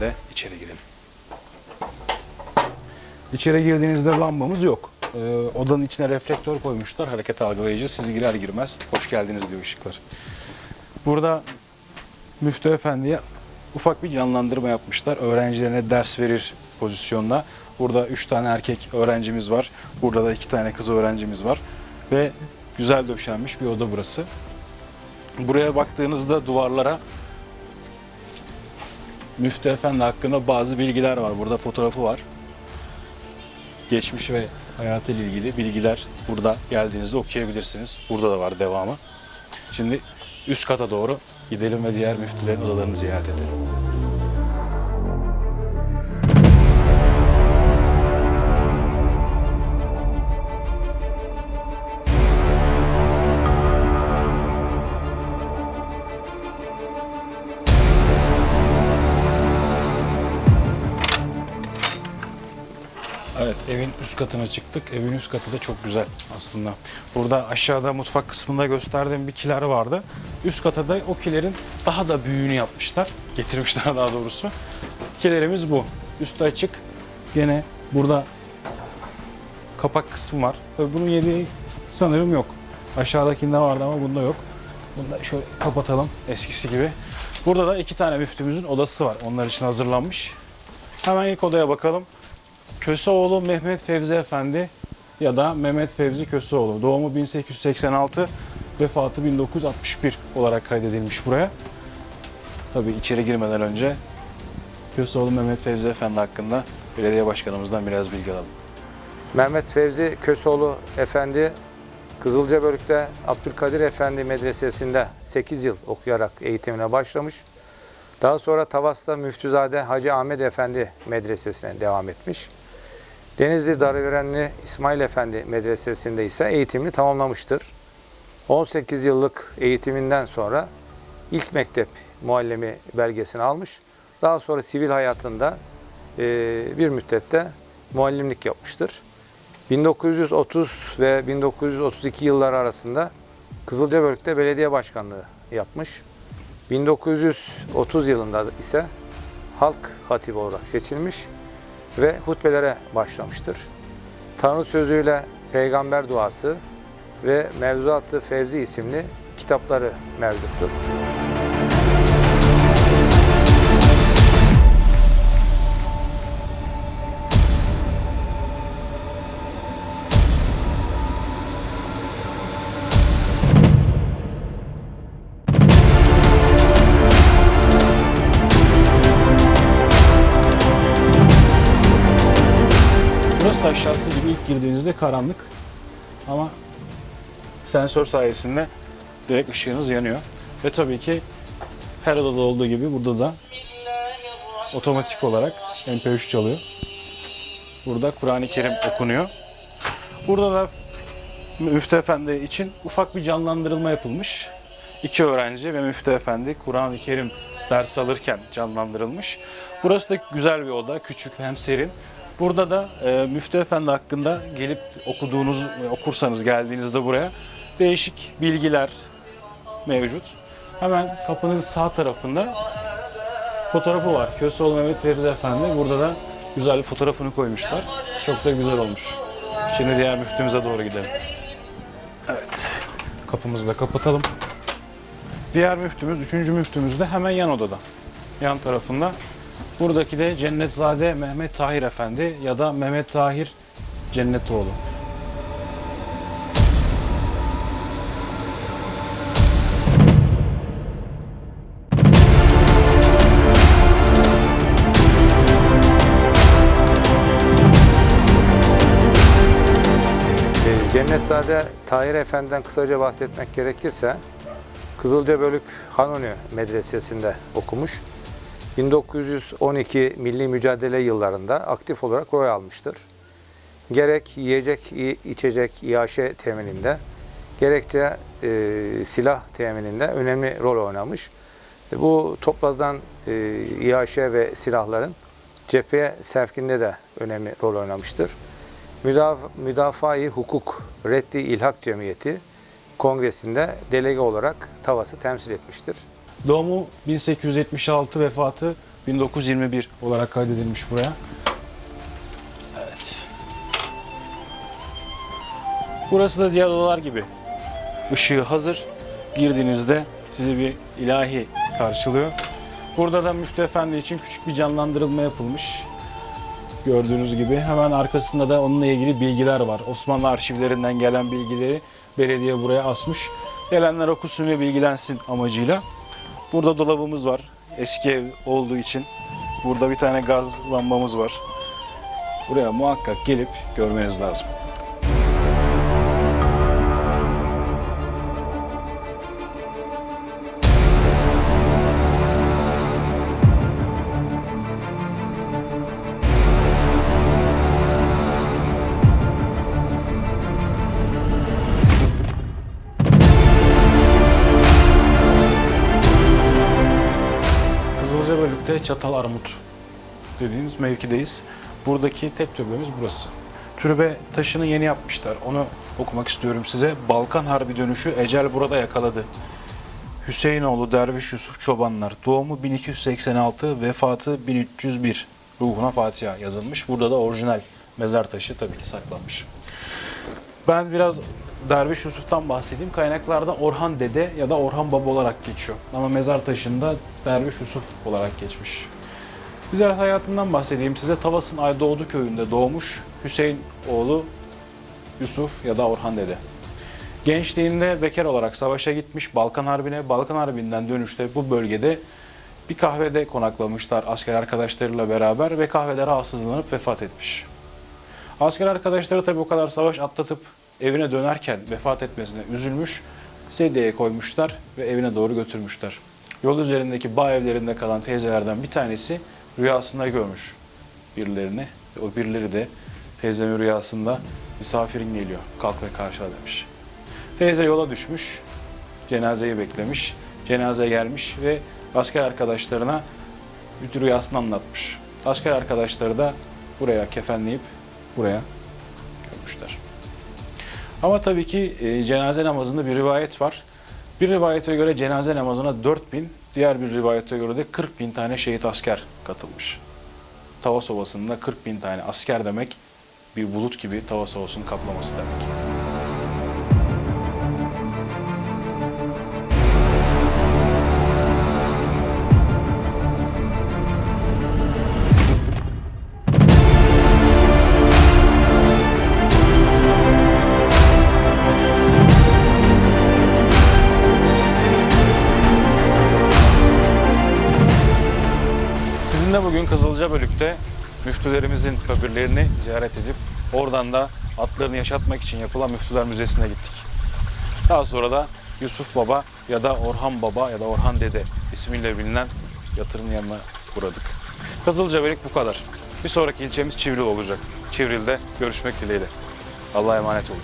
sayesinde içeri girelim. İçeri girdiğinizde lambamız yok. Ee, odanın içine reflektör koymuşlar. Hareket algılayıcı. Siz girer girmez hoş geldiniz diyor ışıklar. Burada Müftü Efendi'ye ufak bir canlandırma yapmışlar. Öğrencilerine ders verir pozisyonda. Burada 3 tane erkek öğrencimiz var. Burada da 2 tane kız öğrencimiz var. Ve güzel döşenmiş bir oda burası. Buraya baktığınızda duvarlara Müftü Efendi hakkında bazı bilgiler var. Burada fotoğrafı var. Geçmiş ve hayatıyla ilgili bilgiler burada geldiğinizde okuyabilirsiniz. Burada da var devamı. Şimdi üst kata doğru gidelim ve diğer müftülerin odalarını ziyaret edelim. Evet evin üst katına çıktık. Evin üst katı da çok güzel aslında. Burada aşağıda mutfak kısmında gösterdiğim bir kiler vardı. Üst kata da o kilerin daha da büyüğünü yapmışlar. Getirmişler daha doğrusu. Kilerimiz bu. Üstü açık. Gene burada kapak kısmı var. Tabii bunun yediği sanırım yok. Aşağıdakinde vardı ama bunda yok. Bunu da şöyle kapatalım eskisi gibi. Burada da iki tane müftümüzün odası var. Onlar için hazırlanmış. Hemen ilk odaya bakalım. Köseoğlu Mehmet Fevzi Efendi ya da Mehmet Fevzi Köseoğlu. Doğumu 1886, vefatı 1961 olarak kaydedilmiş buraya. Tabii içeri girmeden önce Köseoğlu Mehmet Fevzi Efendi hakkında belediye başkanımızdan biraz bilgi alalım. Mehmet Fevzi Kösoğlu Efendi Kızılcabörük'te Abdülkadir Efendi Medresesi'nde 8 yıl okuyarak eğitimine başlamış. Daha sonra Tavas'ta Müftüzade Hacı Ahmet Efendi Medresesi'ne devam etmiş. Denizli Darıverenli İsmail Efendi Medresesi'nde ise eğitimini tamamlamıştır. 18 yıllık eğitiminden sonra ilk mektep muallimi belgesini almış. Daha sonra sivil hayatında e, bir müddette muallimlik yapmıştır. 1930 ve 1932 yılları arasında Kızılcabörük'te belediye başkanlığı yapmış. 1930 yılında ise halk hatibi olarak seçilmiş ve hutbelere başlamıştır. Tanrı sözüyle peygamber duası ve Mevzuat-ı Fevzi isimli kitapları mevcuttur. Burası da aşağısı gibi ilk girdiğinizde karanlık ama sensör sayesinde direkt ışığınız yanıyor. Ve tabii ki her odada olduğu gibi burada da otomatik olarak MP3 çalıyor. Burada Kur'an-ı Kerim okunuyor. Burada da Müftü Efendi için ufak bir canlandırılma yapılmış. İki öğrenci ve Müftü Efendi Kur'an-ı Kerim ders alırken canlandırılmış. Burası da güzel bir oda, küçük hem serin. Burada da e, Müftü Efendi hakkında gelip okuduğunuz, okursanız geldiğinizde buraya değişik bilgiler mevcut. Hemen kapının sağ tarafında fotoğrafı var. Köseoğlu Mehmet Feriz Efendi. Burada da güzel bir fotoğrafını koymuşlar. Çok da güzel olmuş. Şimdi diğer müftümüze doğru gidelim. Evet. Kapımızı da kapatalım. Diğer müftümüz, üçüncü müftümüz de hemen yan odada. Yan tarafında. Buradaki de Cennetzade Mehmet Tahir Efendi ya da Mehmet Tahir Cennetoğlu. E, Cennetzade Tahir Efendi'den kısaca bahsetmek gerekirse Kızılcabölük Hanuni Medresesi'nde okumuş. 1912 milli mücadele yıllarında aktif olarak rol almıştır. Gerek yiyecek, içecek, iaşe temininde, gerekçe e, silah temininde önemli rol oynamış. E, bu toplanan e, iaşe ve silahların cepheye sevkinde de önemli rol oynamıştır. Müdaf Müdafaa-i Hukuk Reddi İlhak Cemiyeti kongresinde delege olarak Tavas'ı temsil etmiştir. Doğumu 1876, vefatı 1921 olarak kaydedilmiş buraya. Evet. Burası da diğer odalar gibi. Işığı hazır. Girdiğinizde sizi bir ilahi karşılıyor. Burada da Müftü Efendi için küçük bir canlandırılma yapılmış. Gördüğünüz gibi hemen arkasında da onunla ilgili bilgiler var. Osmanlı arşivlerinden gelen bilgileri belediye buraya asmış. Gelenler okusun ve bilgilensin amacıyla. Burada dolabımız var. Eski ev olduğu için. Burada bir tane gaz lambamız var. Buraya muhakkak gelip görmeniz lazım. Bölük'te Çatal Armut dediğimiz mevkideyiz. Buradaki tek türbemiz burası. Türbe taşını yeni yapmışlar. Onu okumak istiyorum size. Balkan Harbi dönüşü ecel burada yakaladı. Hüseyinoğlu Derviş Yusuf Çobanlar. Doğumu 1286, vefatı 1301. Ruhuna Fatiha yazılmış. Burada da orijinal mezar taşı tabii ki saklanmış. Ben biraz Derviş Yusuf'tan bahsedeyim. Kaynaklarda Orhan Dede ya da Orhan Baba olarak geçiyor. Ama mezar taşında Derviş Yusuf olarak geçmiş. Biraz hayatından bahsedeyim size. Tavas'ın Aydoğdu köyünde doğmuş Hüseyin oğlu Yusuf ya da Orhan Dede. Gençliğinde bekar olarak savaşa gitmiş Balkan Harbi'ne. Balkan Harbi'nden dönüşte bu bölgede bir kahvede konaklamışlar asker arkadaşlarıyla beraber ve kahvede rahatsızlanıp vefat etmiş. Asker arkadaşları tabii o kadar savaş atlatıp evine dönerken vefat etmesine üzülmüş. Sedyeye koymuşlar ve evine doğru götürmüşler. Yol üzerindeki bağ evlerinde kalan teyzelerden bir tanesi rüyasında görmüş birilerini. O birileri de teyzemin rüyasında misafirin geliyor kalk ve karşıla demiş. Teyze yola düşmüş, cenazeyi beklemiş. Cenaze gelmiş ve asker arkadaşlarına bütün rüyasını anlatmış. Asker arkadaşları da buraya kefenleyip buraya. Ama tabii ki e, cenaze namazında bir rivayet var. Bir rivayete göre cenaze namazına 4000, diğer bir rivayete göre de 40 bin tane şehit asker katılmış. Tavas Ovası'nda 40 bin tane asker demek bir bulut gibi Tavas Ovası'nın kaplaması demek. Sizinle bugün Kızılca Bölük'te müftülerimizin kabirlerini ziyaret edip oradan da atlarını yaşatmak için yapılan Müftüler Müzesi'ne gittik. Daha sonra da Yusuf Baba ya da Orhan Baba ya da Orhan Dede ismiyle bilinen yatırın yanına uğradık. Kızılca Bölük bu kadar. Bir sonraki ilçemiz Çivril olacak. Çivril'de görüşmek dileğiyle. Allah'a emanet olun.